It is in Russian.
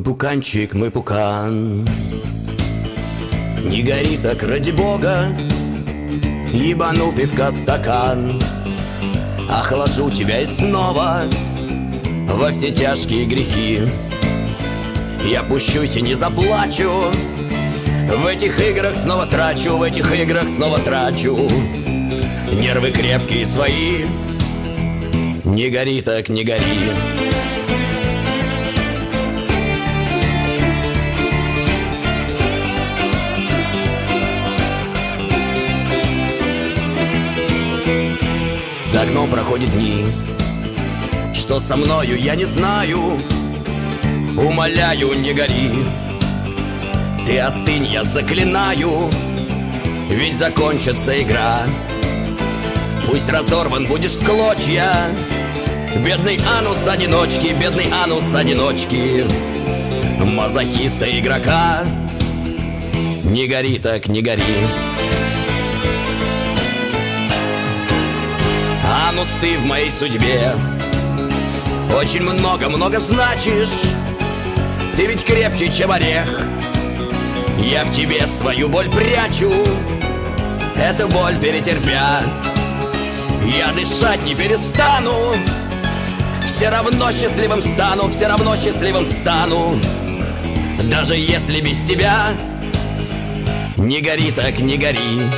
пуканчик, мой пукан. Не гори так ради бога Ебану пивка стакан. Охлажу тебя и снова Во все тяжкие грехи. Я пущусь и не заплачу В этих играх снова трачу В этих играх снова трачу. Нервы крепкие свои. Не гори так, не гори За окном проходят дни. Что со мною, я не знаю. Умоляю, не гори. Ты остынь, я заклинаю. Ведь закончится игра. Пусть разорван будешь в клочья. Бедный анус одиночки, бедный анус одиночки. Мазохиста игрока. Не гори так, не гори Анус ты в моей судьбе. Очень много-много значишь. Ты ведь крепче, чем орех. Я в тебе свою боль прячу. Эту боль перетерпя. Я дышать не перестану. Все равно счастливым стану Все равно счастливым стану. Даже если без тебя Не гори так, не гори